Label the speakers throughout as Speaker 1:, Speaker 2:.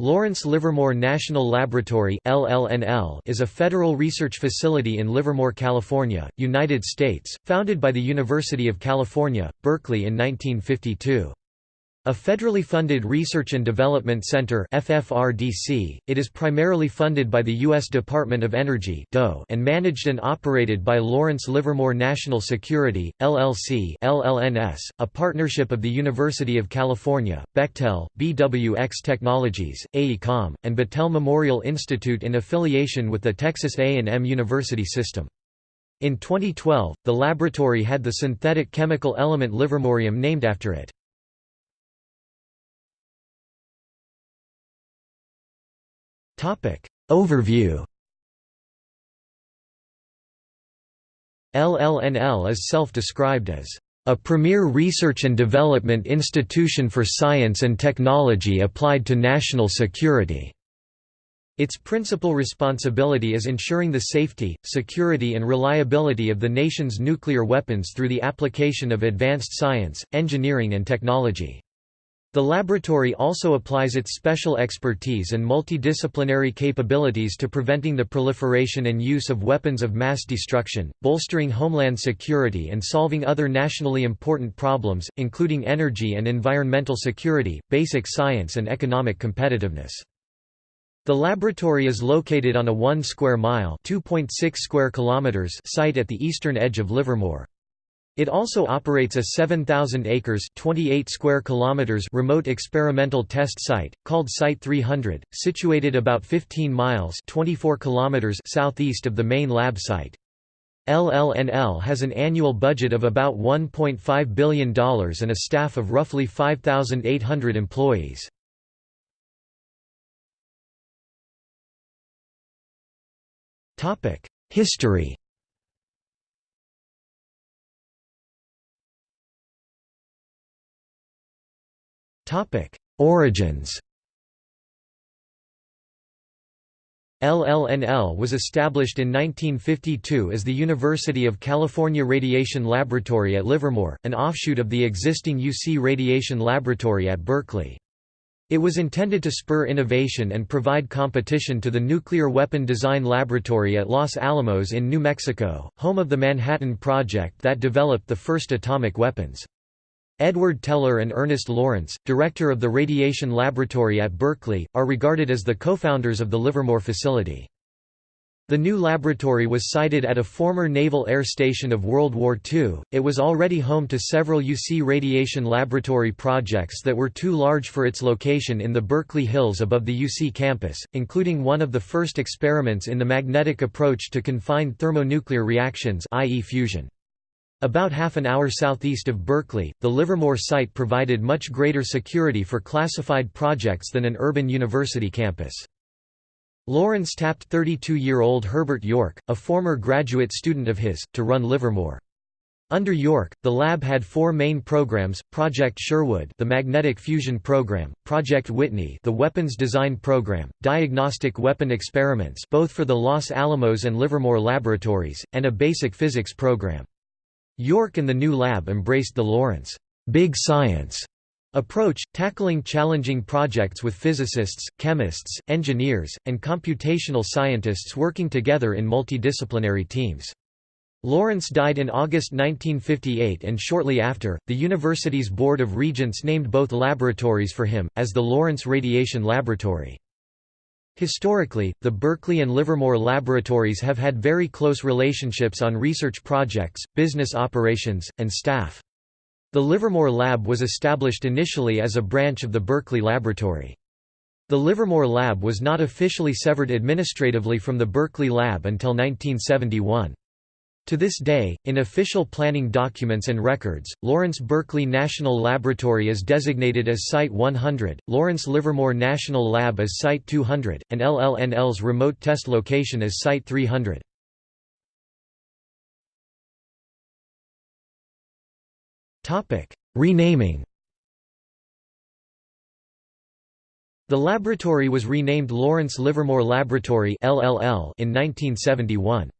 Speaker 1: Lawrence Livermore National Laboratory is a federal research facility in Livermore, California, United States, founded by the University of California, Berkeley in 1952. A federally funded research and development center FFRDC, it is primarily funded by the U.S. Department of Energy and managed and operated by Lawrence Livermore National Security, LLC LLNS, a partnership of the University of California, Bechtel, BWX Technologies, AECOM, and Battelle Memorial Institute in affiliation with the Texas A&M University System. In 2012, the laboratory had the synthetic chemical element livermorium named after it. Overview LLNL is self-described as a premier research and development institution for science and technology applied to national security. Its principal responsibility is ensuring the safety, security and reliability of the nation's nuclear weapons through the application of advanced science, engineering and technology. The laboratory also applies its special expertise and multidisciplinary capabilities to preventing the proliferation and use of weapons of mass destruction, bolstering homeland security and solving other nationally important problems, including energy and environmental security, basic science and economic competitiveness. The laboratory is located on a 1 square mile (2.6 square kilometers site at the eastern edge of Livermore. It also operates a 7,000 acres 28 square kilometers remote experimental test site, called Site 300, situated about 15 miles 24 kilometers southeast of the main lab site. LLNL has an annual budget of about $1.5 billion and a staff of roughly 5,800 employees. History Origins LLNL was established in 1952 as the University of California Radiation Laboratory at Livermore, an offshoot of the existing UC Radiation Laboratory at Berkeley. It was intended to spur innovation and provide competition to the Nuclear Weapon Design Laboratory at Los Alamos in New Mexico, home of the Manhattan Project that developed the first atomic weapons. Edward Teller and Ernest Lawrence, director of the Radiation Laboratory at Berkeley, are regarded as the co-founders of the Livermore facility. The new laboratory was sited at a former naval air station of World War II. It was already home to several UC radiation laboratory projects that were too large for its location in the Berkeley Hills above the UC campus, including one of the first experiments in the magnetic approach to confined thermonuclear reactions i.e. fusion. About half an hour southeast of Berkeley, the Livermore site provided much greater security for classified projects than an urban university campus. Lawrence tapped 32-year-old Herbert York, a former graduate student of his, to run Livermore. Under York, the lab had four main programs, Project Sherwood the Magnetic Fusion Program, Project Whitney the Weapons Design Program, Diagnostic Weapon Experiments both for the Los Alamos and Livermore laboratories, and a Basic Physics program. York and the new lab embraced the Lawrence Big Science approach, tackling challenging projects with physicists, chemists, engineers, and computational scientists working together in multidisciplinary teams. Lawrence died in August 1958 and shortly after, the university's Board of Regents named both laboratories for him, as the Lawrence Radiation Laboratory. Historically, the Berkeley and Livermore laboratories have had very close relationships on research projects, business operations, and staff. The Livermore Lab was established initially as a branch of the Berkeley Laboratory. The Livermore Lab was not officially severed administratively from the Berkeley Lab until 1971. To this day, in official planning documents and records, Lawrence Berkeley National Laboratory is designated as Site 100, Lawrence Livermore National Lab as Site 200, and LLNL's remote test location as Site 300. Renaming The laboratory was renamed Lawrence Livermore Laboratory in 1971.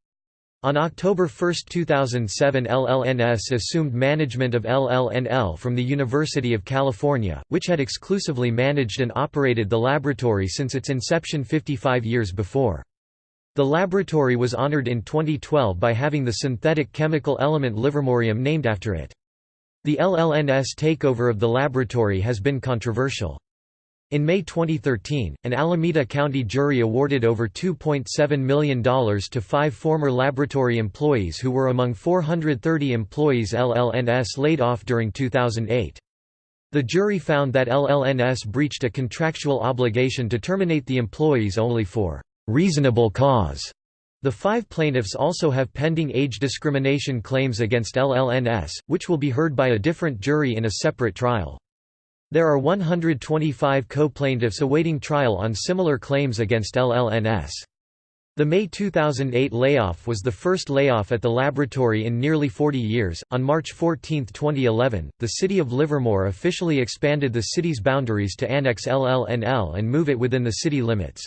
Speaker 1: On October 1, 2007 LLNS assumed management of LLNL from the University of California, which had exclusively managed and operated the laboratory since its inception 55 years before. The laboratory was honored in 2012 by having the synthetic chemical element livermorium named after it. The LLNS takeover of the laboratory has been controversial. In May 2013, an Alameda County jury awarded over $2.7 million to five former laboratory employees who were among 430 employees LLNS laid off during 2008. The jury found that LLNS breached a contractual obligation to terminate the employees only for reasonable cause. The five plaintiffs also have pending age discrimination claims against LLNS, which will be heard by a different jury in a separate trial. There are 125 co-plaintiffs awaiting trial on similar claims against LLNS. The May 2008 layoff was the first layoff at the laboratory in nearly 40 years. On March 14, 2011, the city of Livermore officially expanded the city's boundaries to annex LLNL and move it within the city limits.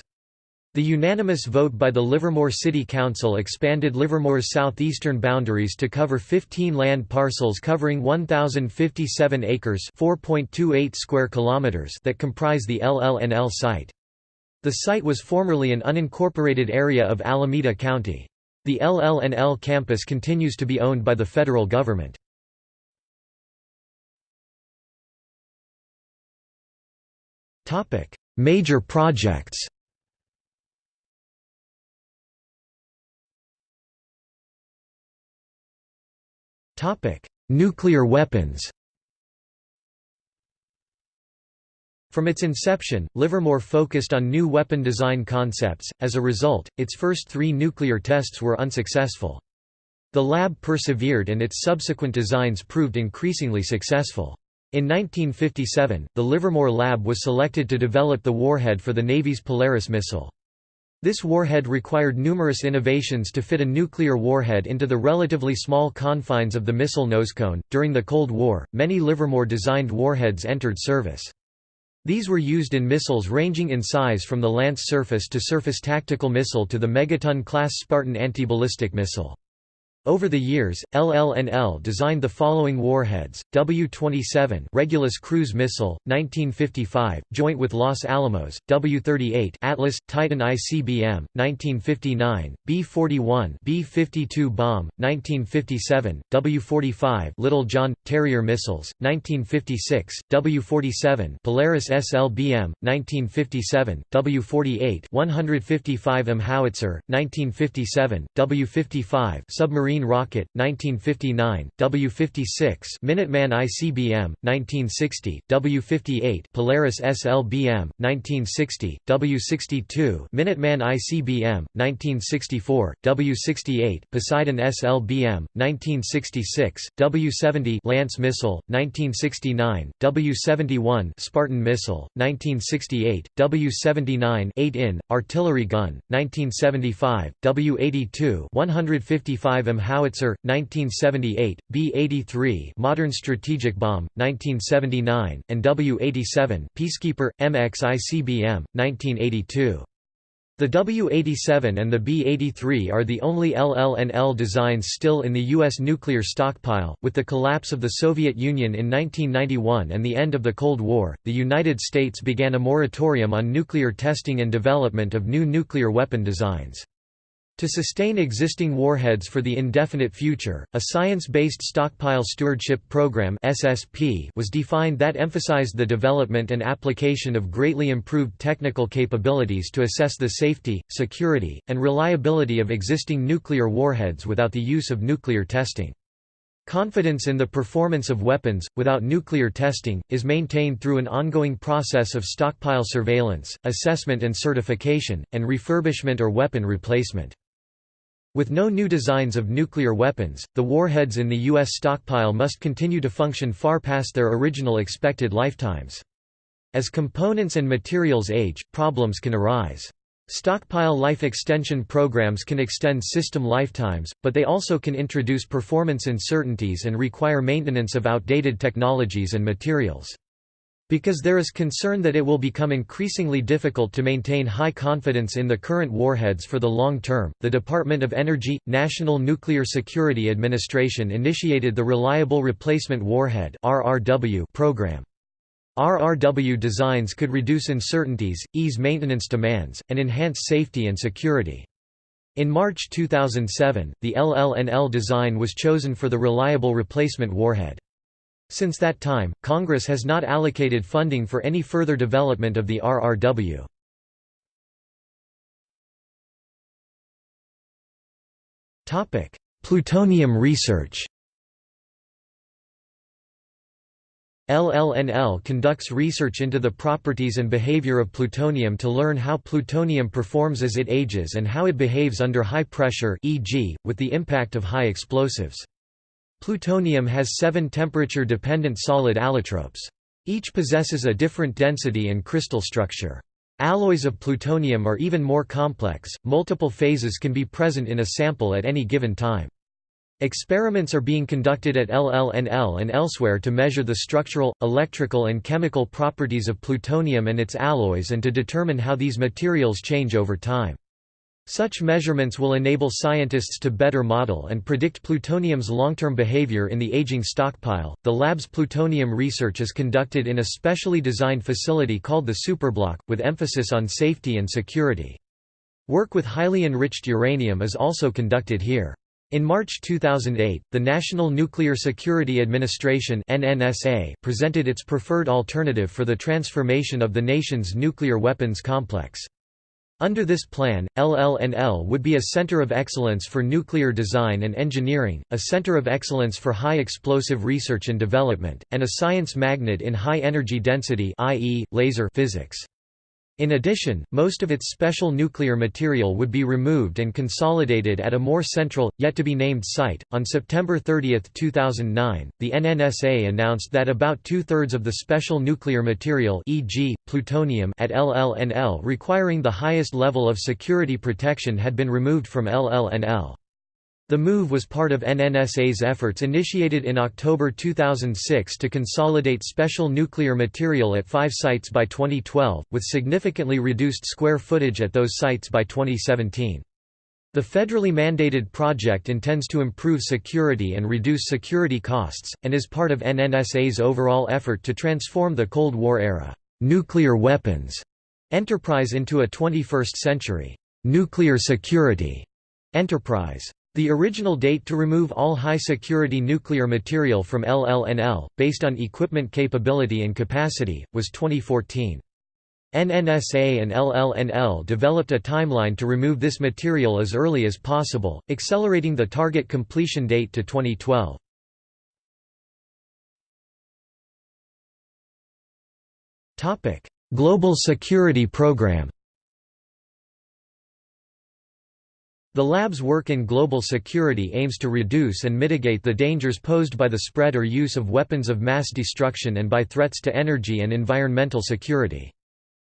Speaker 1: The unanimous vote by the Livermore City Council expanded Livermore's southeastern boundaries to cover 15 land parcels covering 1057 acres, 4.28 square kilometers that comprise the LLNL site. The site was formerly an unincorporated area of Alameda County. The LLNL campus continues to be owned by the federal government. Major projects Nuclear weapons From its inception, Livermore focused on new weapon design concepts, as a result, its first three nuclear tests were unsuccessful. The lab persevered and its subsequent designs proved increasingly successful. In 1957, the Livermore lab was selected to develop the warhead for the Navy's Polaris missile. This warhead required numerous innovations to fit a nuclear warhead into the relatively small confines of the missile nosecone. During the Cold War, many Livermore designed warheads entered service. These were used in missiles ranging in size from the Lance surface-to-surface tactical missile to the Megaton-class Spartan anti-ballistic missile. Over the years, LLNL designed the following warheads: W-27 Regulus cruise missile, 1955, joint with Los Alamos; W-38 Atlas Titan ICBM, 1959; B-41 B-52 bomb, 1957; W-45 Little John Terrier missiles, 1956; W-47 Polaris SLBM, 1957; W-48 155M howitzer, 1957; W-55 submarine Marine Rocket, 1959, W-56 Minuteman ICBM, 1960, W-58 Polaris SLBM, 1960, W-62 Minuteman ICBM, 1964, W-68 Poseidon SLBM, 1966, W-70 Lance Missile, 1969, W-71 Spartan Missile, 1968, W-79 8-in, Artillery Gun, 1975, W-82 155 M howitzer 1978 B83 modern strategic bomb 1979 and W87 peacekeeper MX ICBM 1982 the W-87 and the B-83 are the only LLNL designs still in the U.S. nuclear stockpile. With the collapse of the Soviet Union in 1991 and the end of the Cold War, the United States began a moratorium on nuclear testing and development of new nuclear weapon designs. To sustain existing warheads for the indefinite future, a Science-Based Stockpile Stewardship Program (SSP) was defined that emphasized the development and application of greatly improved technical capabilities to assess the safety, security, and reliability of existing nuclear warheads without the use of nuclear testing. Confidence in the performance of weapons, without nuclear testing, is maintained through an ongoing process of stockpile surveillance, assessment and certification, and refurbishment or weapon replacement. With no new designs of nuclear weapons, the warheads in the U.S. stockpile must continue to function far past their original expected lifetimes. As components and materials age, problems can arise. Stockpile life extension programs can extend system lifetimes, but they also can introduce performance uncertainties and require maintenance of outdated technologies and materials. Because there is concern that it will become increasingly difficult to maintain high confidence in the current warheads for the long term, the Department of Energy – National Nuclear Security Administration initiated the Reliable Replacement Warhead program. RRW designs could reduce uncertainties, ease maintenance demands, and enhance safety and security. In March 2007, the LLNL design was chosen for the Reliable Replacement Warhead. Since that time, Congress has not allocated funding for any further development of the RRW. Plutonium research LLNL conducts research into the properties and behavior of plutonium to learn how plutonium performs as it ages and how it behaves under high pressure e.g., with the impact of high explosives. Plutonium has seven temperature-dependent solid allotropes. Each possesses a different density and crystal structure. Alloys of plutonium are even more complex, multiple phases can be present in a sample at any given time. Experiments are being conducted at LLNL and elsewhere to measure the structural, electrical and chemical properties of plutonium and its alloys and to determine how these materials change over time. Such measurements will enable scientists to better model and predict plutonium's long-term behavior in the aging stockpile. The lab's plutonium research is conducted in a specially designed facility called the Superblock, with emphasis on safety and security. Work with highly enriched uranium is also conducted here. In March 2008, the National Nuclear Security Administration (NNSA) presented its preferred alternative for the transformation of the nation's nuclear weapons complex. Under this plan, LLNL would be a center of excellence for nuclear design and engineering, a center of excellence for high explosive research and development, and a science magnet in high energy density i.e., laser physics. In addition, most of its special nuclear material would be removed and consolidated at a more central, yet to be named site. On September 30, 2009, the NNSA announced that about two thirds of the special nuclear material, e.g., plutonium, at LLNL requiring the highest level of security protection had been removed from LLNL. The move was part of NNSA's efforts initiated in October 2006 to consolidate special nuclear material at five sites by 2012, with significantly reduced square footage at those sites by 2017. The federally mandated project intends to improve security and reduce security costs, and is part of NNSA's overall effort to transform the Cold War era nuclear weapons enterprise into a 21st century nuclear security enterprise. The original date to remove all high-security nuclear material from LLNL, based on equipment capability and capacity, was 2014. NNSA and LLNL developed a timeline to remove this material as early as possible, accelerating the target completion date to 2012. Global Security Program The lab's work in global security aims to reduce and mitigate the dangers posed by the spread or use of weapons of mass destruction and by threats to energy and environmental security.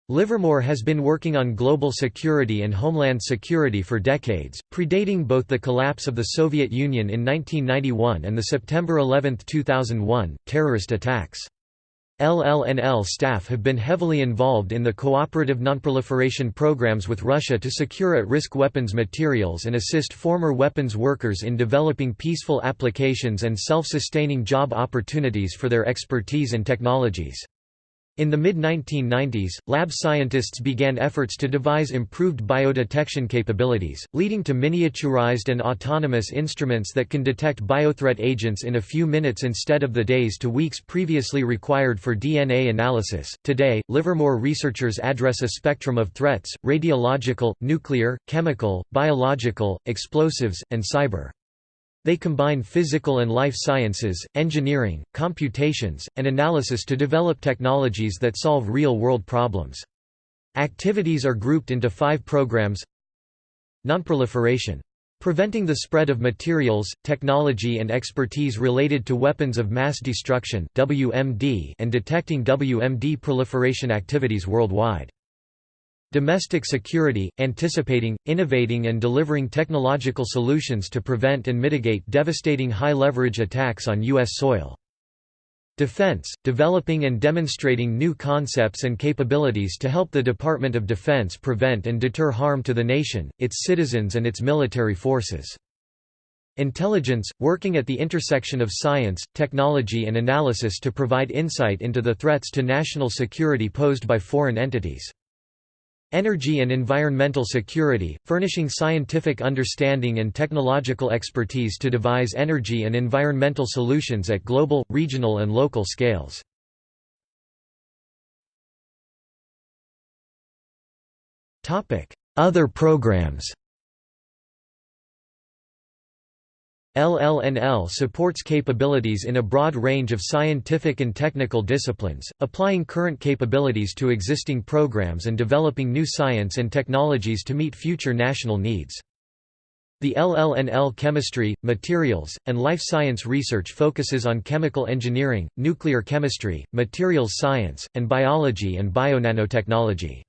Speaker 1: Livermore has been working on global security and homeland security for decades, predating both the collapse of the Soviet Union in 1991 and the September 11, 2001, terrorist attacks. LLNL staff have been heavily involved in the cooperative nonproliferation programs with Russia to secure at-risk weapons materials and assist former weapons workers in developing peaceful applications and self-sustaining job opportunities for their expertise and technologies. In the mid-1990s, lab scientists began efforts to devise improved biodetection capabilities, leading to miniaturized and autonomous instruments that can detect biothreat agents in a few minutes instead of the days to weeks previously required for DNA analysis. Today, Livermore researchers address a spectrum of threats radiological, nuclear, chemical, biological, explosives, and cyber. They combine physical and life sciences, engineering, computations, and analysis to develop technologies that solve real-world problems. Activities are grouped into five programs Nonproliferation. Preventing the spread of materials, technology and expertise related to weapons of mass destruction WMD and detecting WMD proliferation activities worldwide. Domestic security, anticipating, innovating and delivering technological solutions to prevent and mitigate devastating high-leverage attacks on U.S. soil. Defense, developing and demonstrating new concepts and capabilities to help the Department of Defense prevent and deter harm to the nation, its citizens and its military forces. Intelligence, working at the intersection of science, technology and analysis to provide insight into the threats to national security posed by foreign entities. Energy and environmental security, furnishing scientific understanding and technological expertise to devise energy and environmental solutions at global, regional and local scales. Other programs LLNL supports capabilities in a broad range of scientific and technical disciplines, applying current capabilities to existing programs and developing new science and technologies to meet future national needs. The LLNL chemistry, materials, and life science research focuses on chemical engineering, nuclear chemistry, materials science, and biology and bionanotechnology.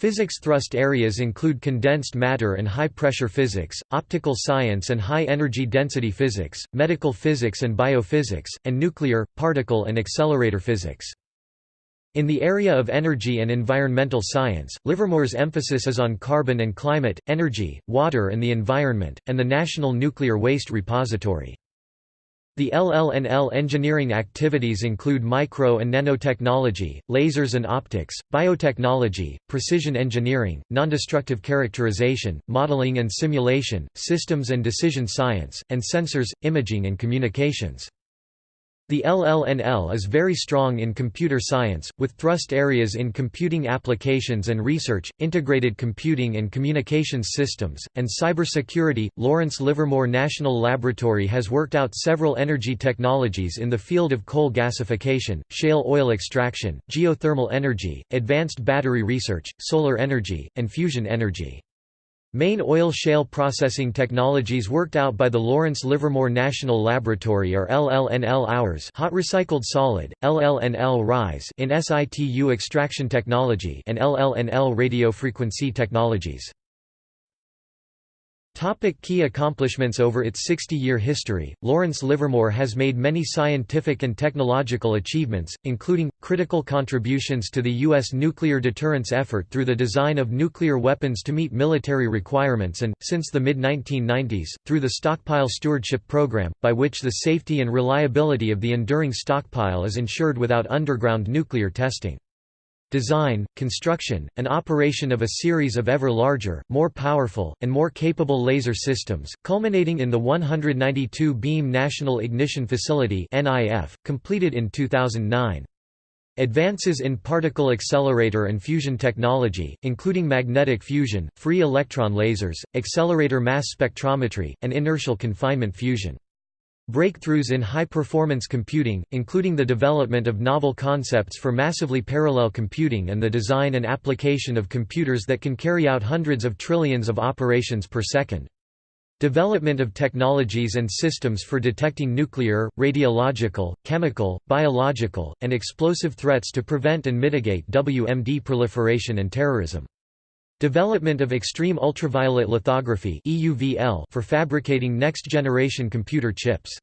Speaker 1: Physics thrust areas include condensed matter and high-pressure physics, optical science and high-energy density physics, medical physics and biophysics, and nuclear, particle and accelerator physics. In the area of energy and environmental science, Livermore's emphasis is on carbon and climate, energy, water and the environment, and the National Nuclear Waste Repository. The LLNL engineering activities include micro and nanotechnology, lasers and optics, biotechnology, precision engineering, nondestructive characterization, modeling and simulation, systems and decision science, and sensors, imaging and communications. The LLNL is very strong in computer science, with thrust areas in computing applications and research, integrated computing and communications systems, and cybersecurity. Lawrence Livermore National Laboratory has worked out several energy technologies in the field of coal gasification, shale oil extraction, geothermal energy, advanced battery research, solar energy, and fusion energy. Main oil shale processing technologies worked out by the Lawrence Livermore National Laboratory are LLNL hours hot recycled solid, LLNL rise in situ extraction technology and LLNL radio frequency technologies. Topic key accomplishments Over its 60-year history, Lawrence Livermore has made many scientific and technological achievements, including, critical contributions to the U.S. nuclear deterrence effort through the design of nuclear weapons to meet military requirements and, since the mid-1990s, through the Stockpile Stewardship Program, by which the safety and reliability of the enduring stockpile is ensured without underground nuclear testing design, construction, and operation of a series of ever larger, more powerful, and more capable laser systems, culminating in the 192-beam National Ignition Facility completed in 2009. Advances in particle accelerator and fusion technology, including magnetic fusion, free electron lasers, accelerator mass spectrometry, and inertial confinement fusion. Breakthroughs in high-performance computing, including the development of novel concepts for massively parallel computing and the design and application of computers that can carry out hundreds of trillions of operations per second. Development of technologies and systems for detecting nuclear, radiological, chemical, biological, and explosive threats to prevent and mitigate WMD proliferation and terrorism. Development of extreme ultraviolet lithography for fabricating next-generation computer chips.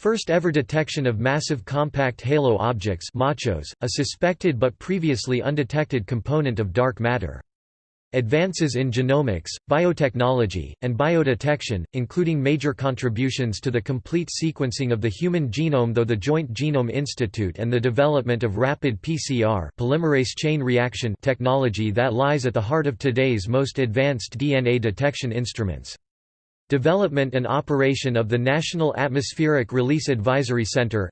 Speaker 1: First ever detection of massive compact halo objects MACHOs, a suspected but previously undetected component of dark matter. Advances in genomics, biotechnology, and biodetection, including major contributions to the complete sequencing of the human genome though the Joint Genome Institute and the development of rapid PCR polymerase chain reaction technology that lies at the heart of today's most advanced DNA detection instruments. Development and operation of the National Atmospheric Release Advisory Center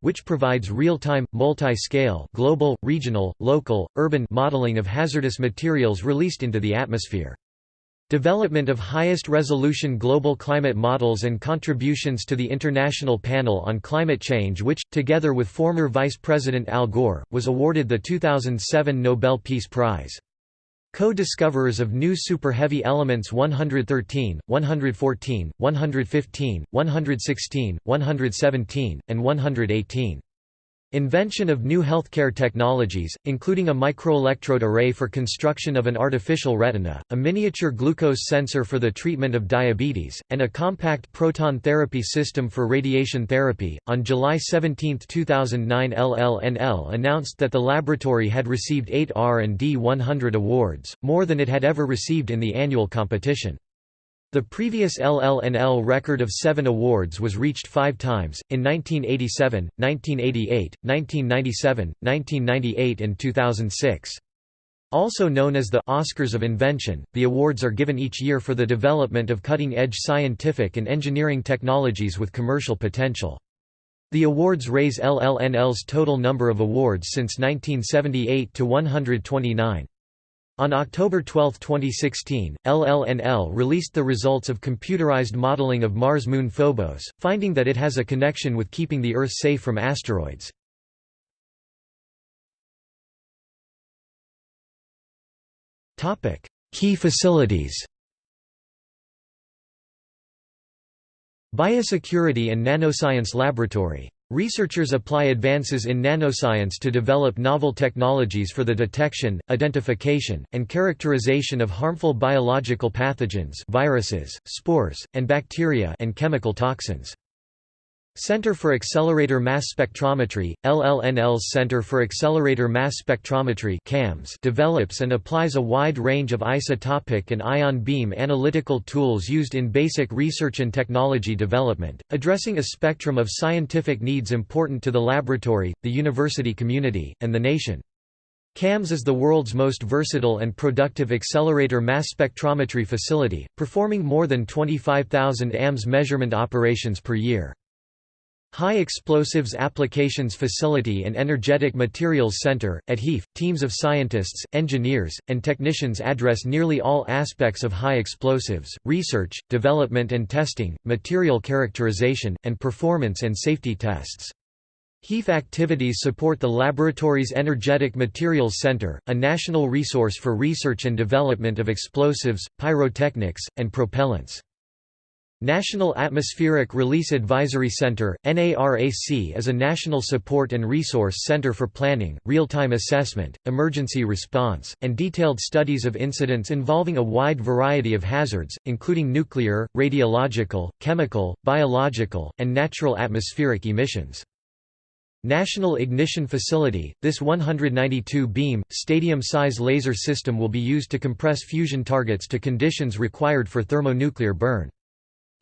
Speaker 1: which provides real-time, multi-scale global, regional, local, urban modeling of hazardous materials released into the atmosphere. Development of highest resolution global climate models and contributions to the International Panel on Climate Change which, together with former Vice President Al Gore, was awarded the 2007 Nobel Peace Prize. Co-discoverers of new super-heavy elements 113, 114, 115, 116, 117, and 118. Invention of new healthcare technologies, including a microelectrode array for construction of an artificial retina, a miniature glucose sensor for the treatment of diabetes, and a compact proton therapy system for radiation therapy. On July 17, 2009, LLNL announced that the laboratory had received 8 R&D 100 awards, more than it had ever received in the annual competition. The previous LLNL record of seven awards was reached five times, in 1987, 1988, 1997, 1998 and 2006. Also known as the Oscars of Invention, the awards are given each year for the development of cutting-edge scientific and engineering technologies with commercial potential. The awards raise LLNL's total number of awards since 1978 to 129. On October 12, 2016, LLNL released the results of computerized modeling of Mars moon Phobos, finding that it has a connection with keeping the Earth safe from asteroids. Key facilities Biosecurity and Nanoscience Laboratory Researchers apply advances in nanoscience to develop novel technologies for the detection, identification, and characterization of harmful biological pathogens viruses, spores, and bacteria and chemical toxins. Center for Accelerator Mass Spectrometry, LLNL's Center for Accelerator Mass Spectrometry CAMS develops and applies a wide range of isotopic and ion beam analytical tools used in basic research and technology development, addressing a spectrum of scientific needs important to the laboratory, the university community, and the nation. CAMS is the world's most versatile and productive accelerator mass spectrometry facility, performing more than 25,000 AMS measurement operations per year. High Explosives Applications Facility and Energetic Materials Center, at HEAF, teams of scientists, engineers, and technicians address nearly all aspects of high explosives, research, development and testing, material characterization, and performance and safety tests. HEAF activities support the laboratory's Energetic Materials Center, a national resource for research and development of explosives, pyrotechnics, and propellants. National Atmospheric Release Advisory Center, NARAC is a national support and resource center for planning, real-time assessment, emergency response, and detailed studies of incidents involving a wide variety of hazards, including nuclear, radiological, chemical, biological, and natural atmospheric emissions. National Ignition Facility, this 192-beam, stadium-size laser system will be used to compress fusion targets to conditions required for thermonuclear burn.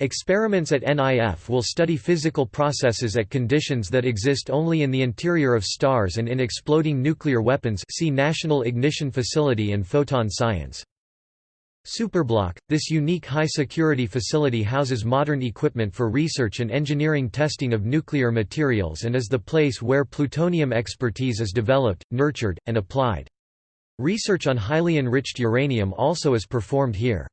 Speaker 1: Experiments at NIF will study physical processes at conditions that exist only in the interior of stars and in exploding nuclear weapons see National Ignition Facility and Photon Science. Superblock, this unique high-security facility houses modern equipment for research and engineering testing of nuclear materials and is the place where plutonium expertise is developed, nurtured, and applied. Research on highly enriched uranium also is performed here.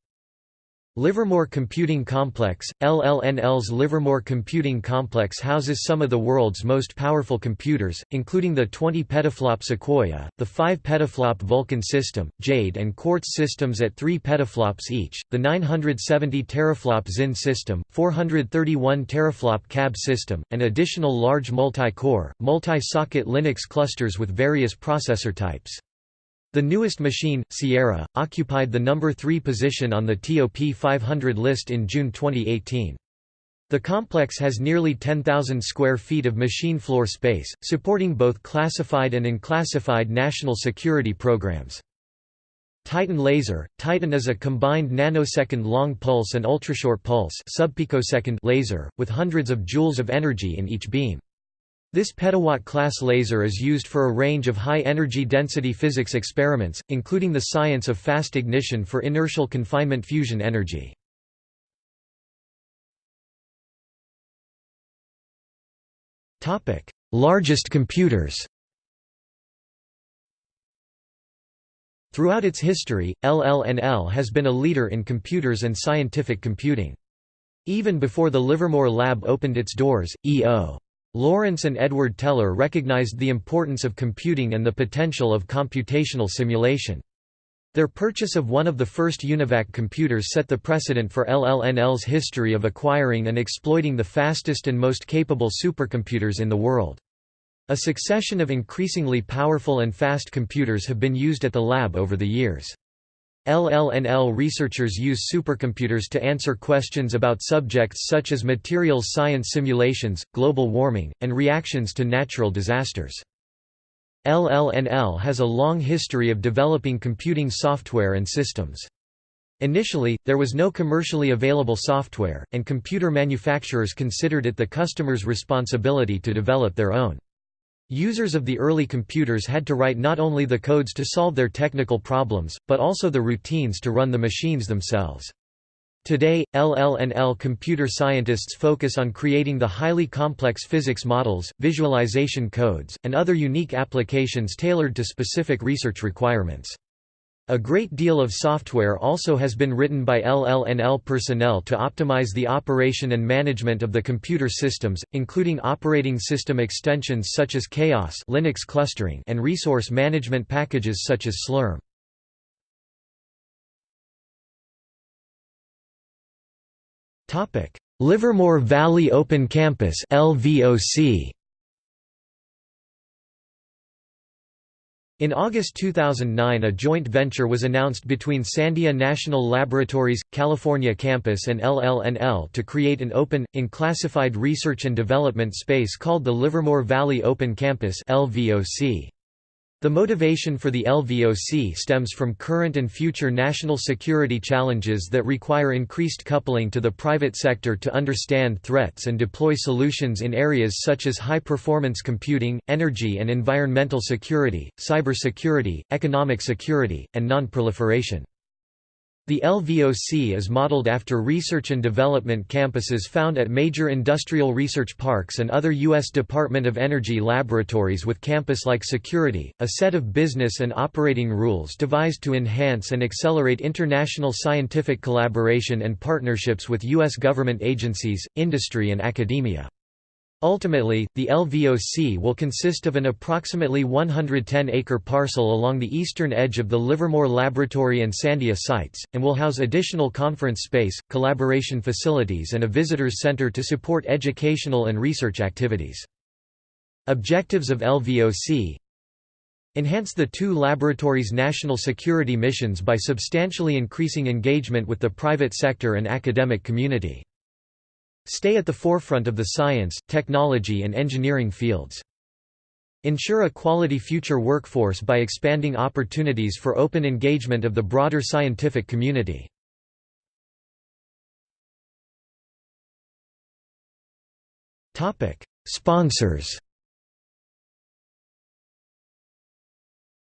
Speaker 1: Livermore Computing Complex, LLNL's Livermore Computing Complex houses some of the world's most powerful computers, including the 20 petaflop Sequoia, the 5 petaflop Vulcan system, Jade and Quartz systems at 3 petaflops each, the 970 teraflop Zinn system, 431 teraflop CAB system, and additional large multi-core, multi-socket Linux clusters with various processor types. The newest machine, Sierra, occupied the number 3 position on the TOP 500 list in June 2018. The complex has nearly 10,000 square feet of machine floor space, supporting both classified and unclassified national security programs. Titan laser – Titan is a combined nanosecond long pulse and ultrashort pulse laser, with hundreds of joules of energy in each beam. This petawatt-class laser is used for a range of high-energy density physics experiments, including the science of fast ignition for inertial confinement fusion energy. Largest computers Throughout its history, LLNL has been a leader in computers and scientific computing. Even before the Livermore Lab opened its doors, E.O. Lawrence and Edward Teller recognized the importance of computing and the potential of computational simulation. Their purchase of one of the first UNIVAC computers set the precedent for LLNL's history of acquiring and exploiting the fastest and most capable supercomputers in the world. A succession of increasingly powerful and fast computers have been used at the lab over the years. LLNL researchers use supercomputers to answer questions about subjects such as materials science simulations, global warming, and reactions to natural disasters. LLNL has a long history of developing computing software and systems. Initially, there was no commercially available software, and computer manufacturers considered it the customer's responsibility to develop their own. Users of the early computers had to write not only the codes to solve their technical problems, but also the routines to run the machines themselves. Today, LLNL computer scientists focus on creating the highly complex physics models, visualization codes, and other unique applications tailored to specific research requirements. A great deal of software also has been written by LLNL personnel to optimize the operation and management of the computer systems, including operating system extensions such as Chaos Linux clustering and resource management packages such as Slurm. Livermore Valley Open Campus LVOC In August 2009 a joint venture was announced between Sandia National Laboratories, California campus and LLNL to create an open, unclassified research and development space called the Livermore Valley Open Campus LVOC. The motivation for the LVOC stems from current and future national security challenges that require increased coupling to the private sector to understand threats and deploy solutions in areas such as high-performance computing, energy and environmental security, cybersecurity, economic security, and non-proliferation. The LVOC is modeled after research and development campuses found at major industrial research parks and other U.S. Department of Energy laboratories with campus-like security, a set of business and operating rules devised to enhance and accelerate international scientific collaboration and partnerships with U.S. government agencies, industry and academia. Ultimately, the LVOC will consist of an approximately 110-acre parcel along the eastern edge of the Livermore Laboratory and Sandia sites, and will house additional conference space, collaboration facilities and a visitors center to support educational and research activities. Objectives of LVOC Enhance the two laboratories' national security missions by substantially increasing engagement with the private sector and academic community. Stay at the forefront of the science, technology and engineering fields. Ensure a quality future workforce by expanding opportunities for open engagement of the broader scientific community. Sponsors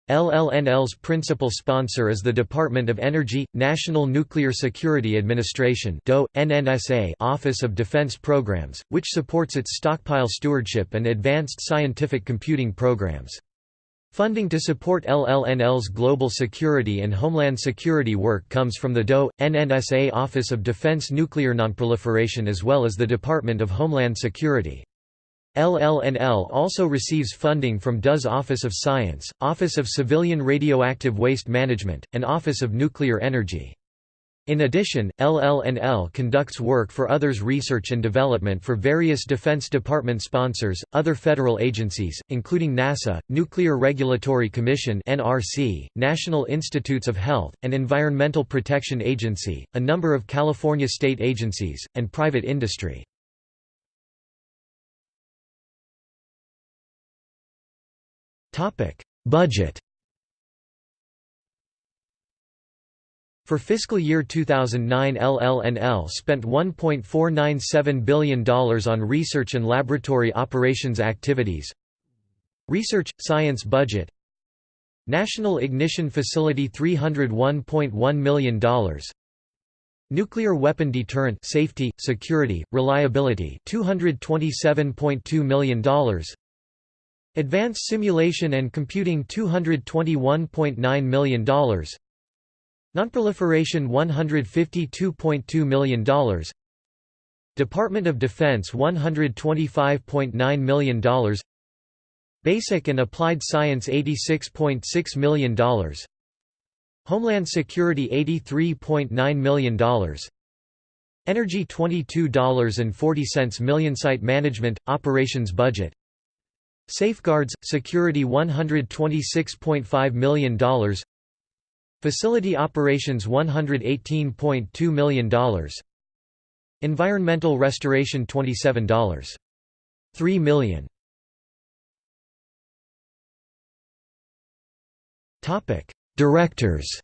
Speaker 1: LLNL's principal sponsor is the Department of Energy, National Nuclear Security Administration NNSA Office of Defense Programs, which supports its stockpile stewardship and advanced scientific computing programs. Funding to support LLNL's global security and homeland security work comes from the DOE, NNSA Office of Defense Nuclear Nonproliferation as well as the Department of Homeland Security. LLNL also receives funding from DOE's Office of Science, Office of Civilian Radioactive Waste Management, and Office of Nuclear Energy. In addition, LLNL conducts work for others research and development for various Defense Department sponsors, other federal agencies, including NASA, Nuclear Regulatory Commission (NRC), National Institutes of Health, and Environmental Protection Agency, a number of California state agencies, and private industry. Budget. For fiscal year 2009 LLNL spent $1.497 billion on research and laboratory operations activities. Research – Science budget. National Ignition Facility $301.1 million Nuclear weapon deterrent safety, security, reliability $227.2 million Advanced Simulation and Computing $221.9 million Nonproliferation $152.2 million Department of Defense $125.9 million Basic and Applied Science $86.6 million Homeland Security $83.9 million Energy $22.40 million Site Management – Operations Budget Safeguards, security $126.5 million Facility operations $118.2 million Environmental restoration $27. 3 million. Directors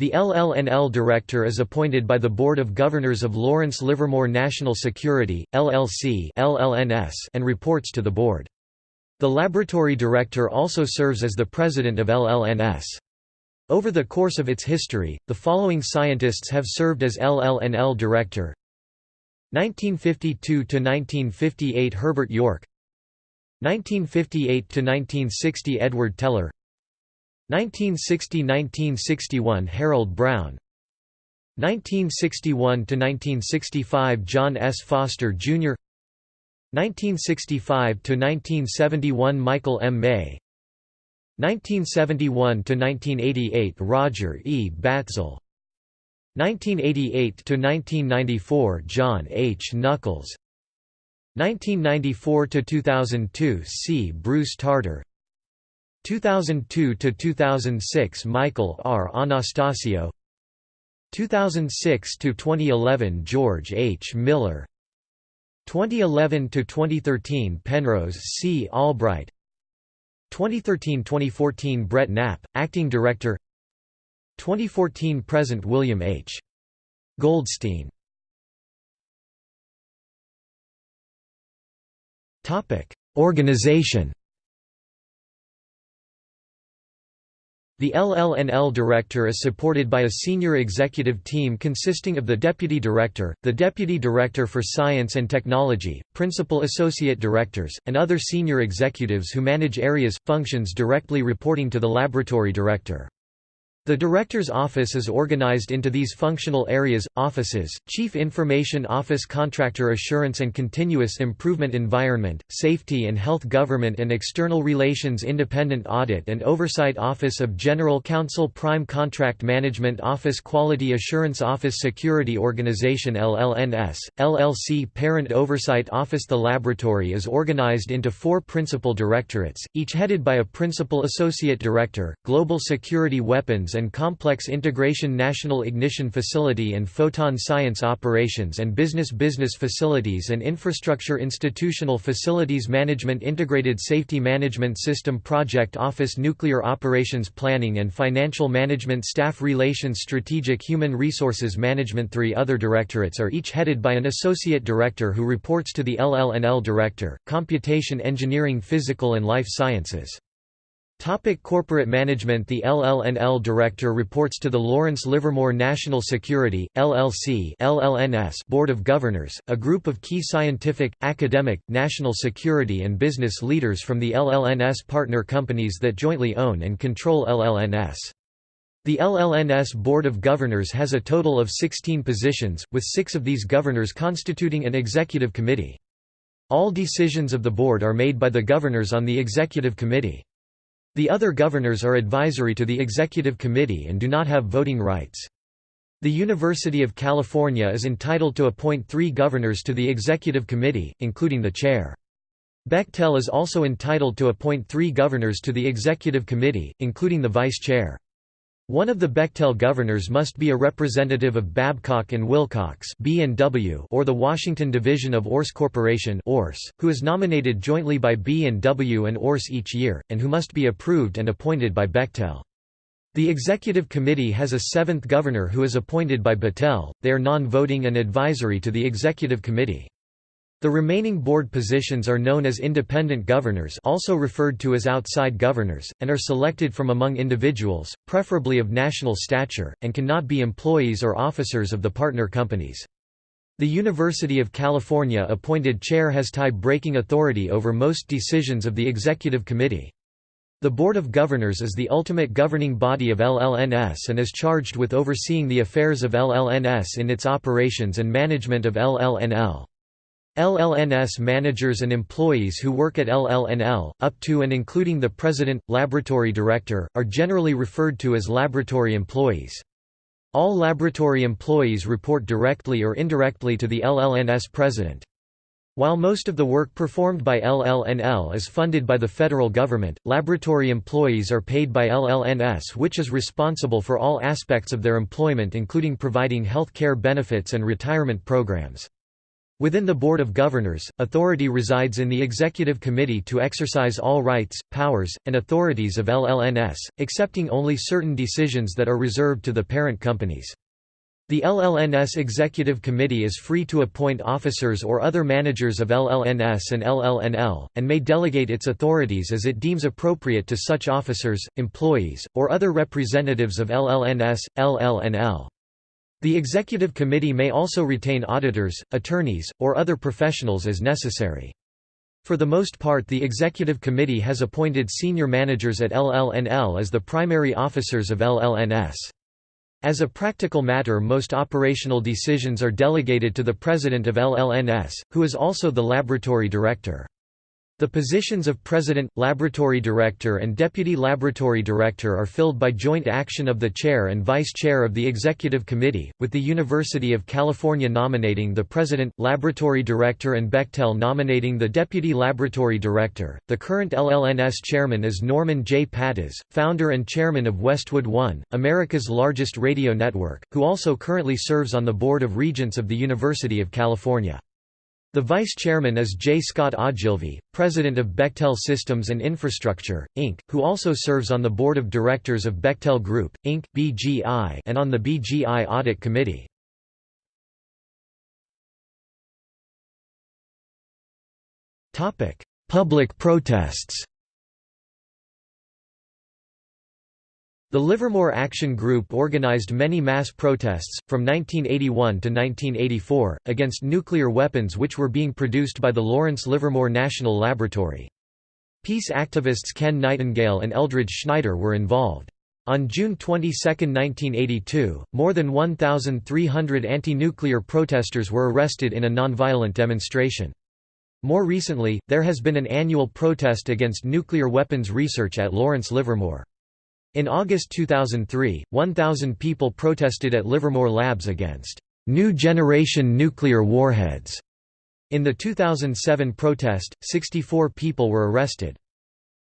Speaker 1: The LLNL Director is appointed by the Board of Governors of Lawrence Livermore National Security, LLC and reports to the Board. The Laboratory Director also serves as the President of LLNS. Over the course of its history, the following scientists have served as LLNL Director 1952–1958 Herbert York 1958–1960 Edward Teller 1960–1961 Harold Brown 1961–1965 John S. Foster, Jr. 1965–1971 Michael M. May 1971–1988 Roger E. Batzel 1988–1994 John H. Nuckolls 1994–2002 C. Bruce Tarter 2002–2006 Michael R. Anastasio 2006–2011 George H. Miller 2011–2013 Penrose C. Albright 2013–2014 Bret Knapp, Acting Director 2014–present William H. Goldstein Organization The LLNL Director is supported by a senior executive team consisting of the Deputy Director, the Deputy Director for Science and Technology, Principal Associate Directors, and other senior executives who manage areas, functions directly reporting to the Laboratory Director. The Director's Office is organized into these functional areas, offices, Chief Information Office Contractor Assurance and Continuous Improvement Environment, Safety and Health Government and External Relations Independent Audit and Oversight Office of General Counsel Prime Contract Management Office Quality Assurance Office Security Organization LLNS, LLC Parent Oversight Office. The laboratory is organized into four principal directorates, each headed by a Principal Associate Director, Global Security Weapons and Complex Integration National Ignition Facility and Photon Science Operations and Business Business Facilities and Infrastructure Institutional Facilities Management Integrated Safety Management System Project Office Nuclear Operations Planning and Financial Management Staff Relations Strategic Human Resources Management Three other directorates are each headed by an associate director who reports to the LLNL Director, Computation Engineering Physical and Life Sciences. Topic corporate management The LLNL Director reports to the Lawrence Livermore National Security, LLC LLNS Board of Governors, a group of key scientific, academic, national security and business leaders from the LLNS partner companies that jointly own and control LLNS. The LLNS Board of Governors has a total of 16 positions, with six of these governors constituting an executive committee. All decisions of the board are made by the governors on the executive committee. The other governors are advisory to the executive committee and do not have voting rights. The University of California is entitled to appoint three governors to the executive committee, including the chair. Bechtel is also entitled to appoint three governors to the executive committee, including the vice chair. One of the Bechtel governors must be a representative of Babcock and Wilcox B&W or the Washington Division of URS Corporation who is nominated jointly by B&W and Orse each year, and who must be approved and appointed by Bechtel. The executive committee has a seventh governor who is appointed by Bechtel, they are non-voting and advisory to the executive committee. The remaining board positions are known as independent governors also referred to as outside governors, and are selected from among individuals, preferably of national stature, and cannot be employees or officers of the partner companies. The University of California appointed chair has tie-breaking authority over most decisions of the executive committee. The Board of Governors is the ultimate governing body of LLNS and is charged with overseeing the affairs of LLNS in its operations and management of LLNL. LLNS managers and employees who work at LLNL, up to and including the president, laboratory director, are generally referred to as laboratory employees. All laboratory employees report directly or indirectly to the LLNS president. While most of the work performed by LLNL is funded by the federal government, laboratory employees are paid by LLNS which is responsible for all aspects of their employment including providing health care benefits and retirement programs. Within the Board of Governors, authority resides in the Executive Committee to exercise all rights, powers, and authorities of LLNS, excepting only certain decisions that are reserved to the parent companies. The LLNS Executive Committee is free to appoint officers or other managers of LLNS and LLNL, and may delegate its authorities as it deems appropriate to such officers, employees, or other representatives of LLNS, LLNL. The Executive Committee may also retain auditors, attorneys, or other professionals as necessary. For the most part the Executive Committee has appointed senior managers at LLNL as the primary officers of LLNS. As a practical matter most operational decisions are delegated to the president of LLNS, who is also the laboratory director. The positions of President, Laboratory Director and Deputy Laboratory Director are filled by joint action of the Chair and Vice Chair of the Executive Committee, with the University of California nominating the President, Laboratory Director and Bechtel nominating the Deputy Laboratory Director. The current LLNS Chairman is Norman J. Pattiz, founder and Chairman of Westwood One, America's largest radio network, who also currently serves on the Board of Regents of the University of California. The vice chairman is J. Scott Ogilvie, president of Bechtel Systems and Infrastructure, Inc., who also serves on the board of directors of Bechtel Group, Inc. (BGI) and on the BGI Audit Committee. Topic: Public protests. The Livermore Action Group organized many mass protests, from 1981 to 1984, against nuclear weapons which were being produced by the Lawrence Livermore National Laboratory. Peace activists Ken Nightingale and Eldridge Schneider were involved. On June 22, 1982, more than 1,300 anti-nuclear protesters were arrested in a nonviolent demonstration. More recently, there has been an annual protest against nuclear weapons research at Lawrence Livermore. In August 2003, 1,000 people protested at Livermore Labs against new generation nuclear warheads. In the 2007 protest, 64 people were arrested.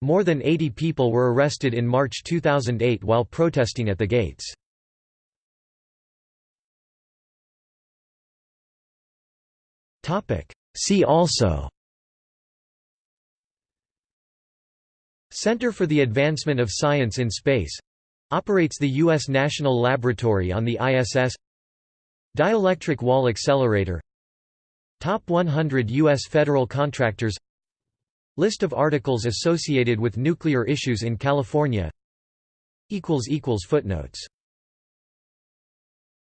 Speaker 1: More than 80 people were arrested in March 2008 while protesting at the gates. See also Center for the Advancement of Science in Space operates the U.S. National Laboratory on the ISS Dielectric Wall Accelerator Top 100 U.S. federal contractors List of articles associated with nuclear issues in California Footnotes